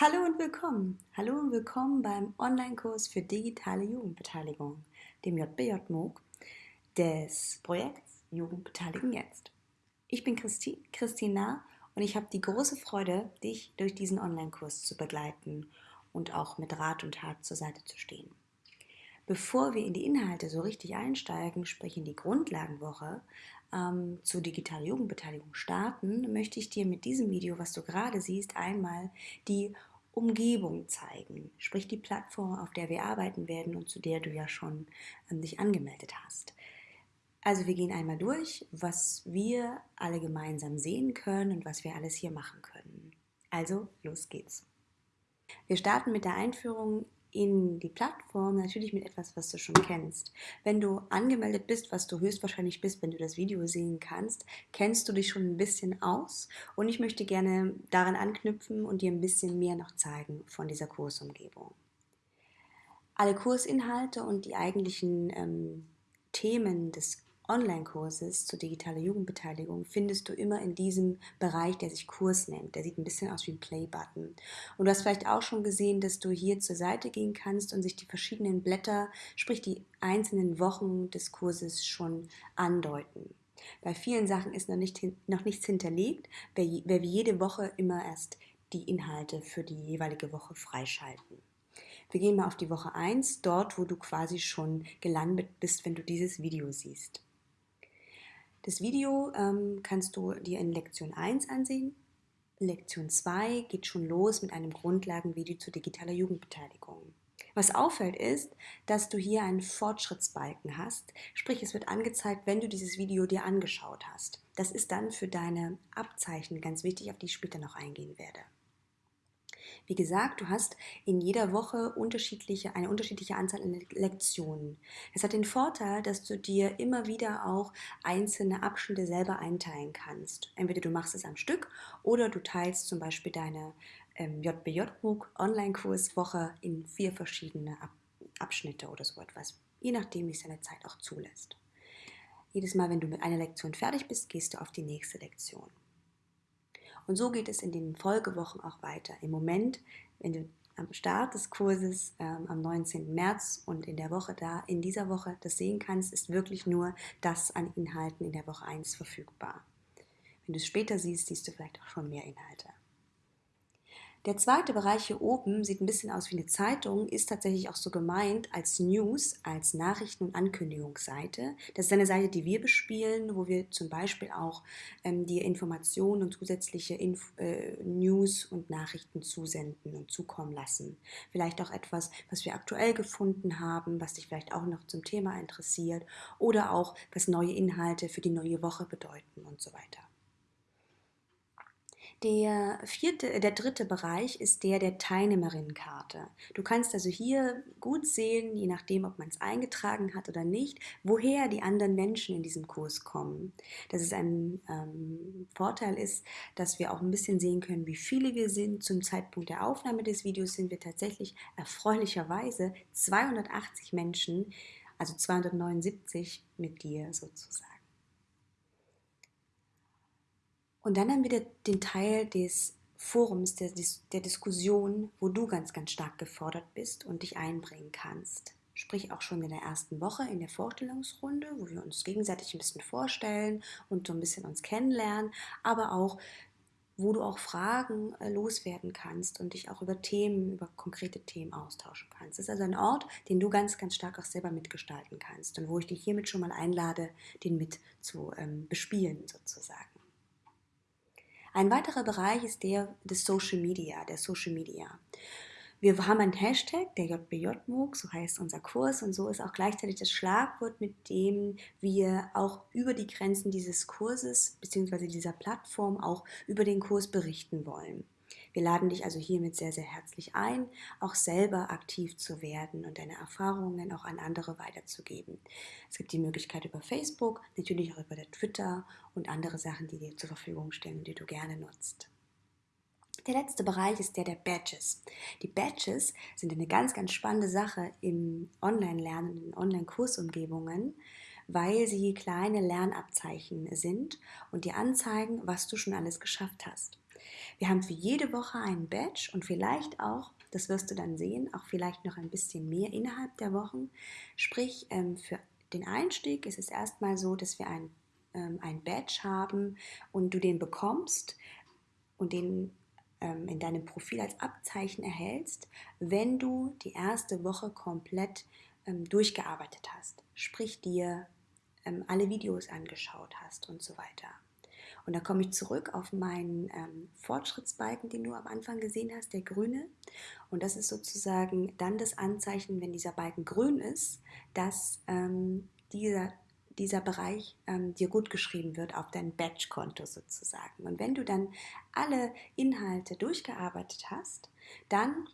Hallo und willkommen. Hallo und willkommen beim Online-Kurs für digitale Jugendbeteiligung, dem JBJ MOOC des Projekts Jugendbeteiligen jetzt. Ich bin Christi, Christina und ich habe die große Freude, dich durch diesen Online-Kurs zu begleiten und auch mit Rat und Tat zur Seite zu stehen. Bevor wir in die Inhalte so richtig einsteigen, sprich in die Grundlagenwoche, ähm, zu digitaler Jugendbeteiligung starten, möchte ich dir mit diesem Video, was du gerade siehst, einmal die Umgebung zeigen, sprich die Plattform, auf der wir arbeiten werden und zu der du ja schon ähm, dich angemeldet hast. Also wir gehen einmal durch, was wir alle gemeinsam sehen können und was wir alles hier machen können. Also los geht's. Wir starten mit der Einführung in die Plattform natürlich mit etwas, was du schon kennst. Wenn du angemeldet bist, was du höchstwahrscheinlich bist, wenn du das Video sehen kannst, kennst du dich schon ein bisschen aus und ich möchte gerne daran anknüpfen und dir ein bisschen mehr noch zeigen von dieser Kursumgebung. Alle Kursinhalte und die eigentlichen ähm, Themen des Online-Kurses zur digitalen Jugendbeteiligung findest du immer in diesem Bereich, der sich Kurs nennt. Der sieht ein bisschen aus wie ein Play-Button. Und du hast vielleicht auch schon gesehen, dass du hier zur Seite gehen kannst und sich die verschiedenen Blätter, sprich die einzelnen Wochen des Kurses schon andeuten. Bei vielen Sachen ist noch, nicht, noch nichts hinterlegt, wer, wie jede Woche immer erst die Inhalte für die jeweilige Woche freischalten. Wir gehen mal auf die Woche 1, dort wo du quasi schon gelandet bist, wenn du dieses Video siehst. Das Video ähm, kannst du dir in Lektion 1 ansehen. Lektion 2 geht schon los mit einem Grundlagenvideo zu digitaler Jugendbeteiligung. Was auffällt ist, dass du hier einen Fortschrittsbalken hast, sprich es wird angezeigt, wenn du dieses Video dir angeschaut hast. Das ist dann für deine Abzeichen ganz wichtig, auf die ich später noch eingehen werde. Wie gesagt, du hast in jeder Woche unterschiedliche, eine unterschiedliche Anzahl an Lektionen. Es hat den Vorteil, dass du dir immer wieder auch einzelne Abschnitte selber einteilen kannst. Entweder du machst es am Stück oder du teilst zum Beispiel deine ähm, JBJ-MOOC Online-Kurswoche in vier verschiedene Ab Abschnitte oder so etwas, je nachdem, wie es deine Zeit auch zulässt. Jedes Mal, wenn du mit einer Lektion fertig bist, gehst du auf die nächste Lektion. Und so geht es in den Folgewochen auch weiter. Im Moment, wenn du am Start des Kurses ähm, am 19. März und in der Woche da, in dieser Woche das sehen kannst, ist wirklich nur das an Inhalten in der Woche 1 verfügbar. Wenn du es später siehst, siehst du vielleicht auch schon mehr Inhalte. Der zweite Bereich hier oben sieht ein bisschen aus wie eine Zeitung, ist tatsächlich auch so gemeint als News, als Nachrichten- und Ankündigungsseite. Das ist eine Seite, die wir bespielen, wo wir zum Beispiel auch ähm, dir Informationen und zusätzliche Inf äh, News und Nachrichten zusenden und zukommen lassen. Vielleicht auch etwas, was wir aktuell gefunden haben, was dich vielleicht auch noch zum Thema interessiert oder auch, was neue Inhalte für die neue Woche bedeuten und so weiter. Der vierte, äh, der dritte Bereich ist der der Teilnehmerinnenkarte. Du kannst also hier gut sehen, je nachdem, ob man es eingetragen hat oder nicht, woher die anderen Menschen in diesem Kurs kommen. Dass es ein ähm, Vorteil ist, dass wir auch ein bisschen sehen können, wie viele wir sind. Zum Zeitpunkt der Aufnahme des Videos sind wir tatsächlich erfreulicherweise 280 Menschen, also 279 mit dir sozusagen. Und dann haben wir den Teil des Forums, der, der Diskussion, wo du ganz, ganz stark gefordert bist und dich einbringen kannst. Sprich auch schon in der ersten Woche in der Vorstellungsrunde, wo wir uns gegenseitig ein bisschen vorstellen und so ein bisschen uns kennenlernen, aber auch wo du auch Fragen äh, loswerden kannst und dich auch über Themen, über konkrete Themen austauschen kannst. Das ist also ein Ort, den du ganz, ganz stark auch selber mitgestalten kannst und wo ich dich hiermit schon mal einlade, den mit zu ähm, bespielen sozusagen. Ein weiterer Bereich ist der des Social Media, der Social Media. Wir haben einen Hashtag, der JBJ-MOOC, so heißt unser Kurs und so ist auch gleichzeitig das Schlagwort, mit dem wir auch über die Grenzen dieses Kurses bzw. dieser Plattform auch über den Kurs berichten wollen. Wir laden dich also hiermit sehr, sehr herzlich ein, auch selber aktiv zu werden und deine Erfahrungen auch an andere weiterzugeben. Es gibt die Möglichkeit über Facebook, natürlich auch über Twitter und andere Sachen, die dir zur Verfügung stellen und die du gerne nutzt. Der letzte Bereich ist der der Badges. Die Badges sind eine ganz, ganz spannende Sache im Online-Lernen, in Online-Kursumgebungen, weil sie kleine Lernabzeichen sind und dir anzeigen, was du schon alles geschafft hast. Wir haben für jede Woche einen Badge und vielleicht auch, das wirst du dann sehen, auch vielleicht noch ein bisschen mehr innerhalb der Wochen. Sprich, ähm, für den Einstieg ist es erstmal so, dass wir ein, ähm, ein Badge haben und du den bekommst und den ähm, in deinem Profil als Abzeichen erhältst, wenn du die erste Woche komplett durchgearbeitet hast. Sprich, dir alle Videos angeschaut hast und so weiter. Und da komme ich zurück auf meinen ähm, Fortschrittsbalken, den du am Anfang gesehen hast, der grüne. Und das ist sozusagen dann das Anzeichen, wenn dieser Balken grün ist, dass ähm, dieser, dieser Bereich ähm, dir gut geschrieben wird auf dein Badge-Konto sozusagen. Und wenn du dann alle Inhalte durchgearbeitet hast, dann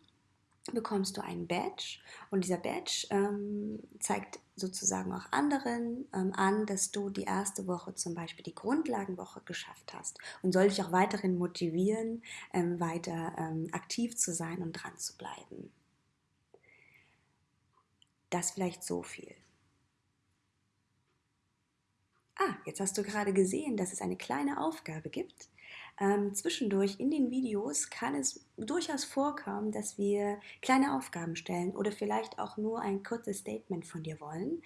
bekommst du einen Badge und dieser Badge ähm, zeigt sozusagen auch anderen ähm, an, dass du die erste Woche zum Beispiel die Grundlagenwoche geschafft hast und soll dich auch weiterhin motivieren, ähm, weiter ähm, aktiv zu sein und dran zu bleiben. Das vielleicht so viel. Ah, jetzt hast du gerade gesehen, dass es eine kleine Aufgabe gibt, ähm, zwischendurch in den Videos kann es durchaus vorkommen, dass wir kleine Aufgaben stellen oder vielleicht auch nur ein kurzes Statement von dir wollen.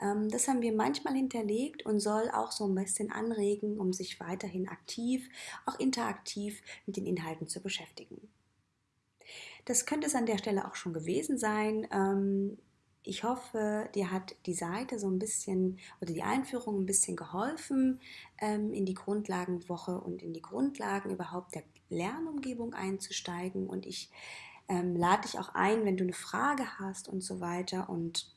Ähm, das haben wir manchmal hinterlegt und soll auch so ein bisschen anregen, um sich weiterhin aktiv, auch interaktiv mit den Inhalten zu beschäftigen. Das könnte es an der Stelle auch schon gewesen sein. Ähm, ich hoffe, dir hat die Seite so ein bisschen oder die Einführung ein bisschen geholfen, ähm, in die Grundlagenwoche und in die Grundlagen überhaupt der Lernumgebung einzusteigen. Und ich ähm, lade dich auch ein, wenn du eine Frage hast und so weiter und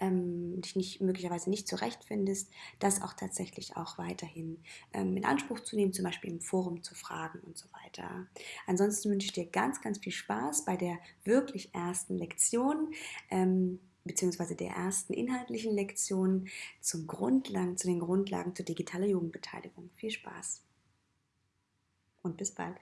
ähm, dich nicht, möglicherweise nicht zurechtfindest, das auch tatsächlich auch weiterhin ähm, in Anspruch zu nehmen, zum Beispiel im Forum zu fragen und so weiter. Ansonsten wünsche ich dir ganz, ganz viel Spaß bei der wirklich ersten Lektion. Ähm, beziehungsweise der ersten inhaltlichen Lektion zum Grundlagen, zu den Grundlagen zur digitaler Jugendbeteiligung. Viel Spaß und bis bald.